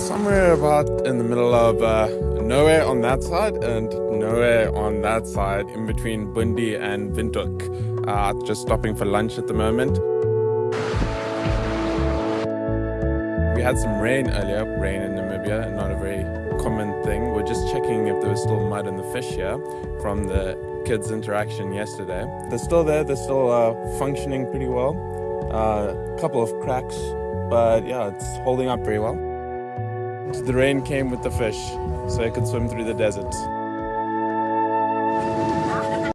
somewhere about in the middle of uh, nowhere on that side and nowhere on that side, in between Bundi and Windhoek. Uh, just stopping for lunch at the moment. We had some rain earlier, rain in Namibia, not a very common thing. We're just checking if there was still mud in the fish here from the kids' interaction yesterday. They're still there, they're still uh, functioning pretty well. A uh, couple of cracks, but yeah, it's holding up very well. The rain came with the fish, so I could swim through the desert.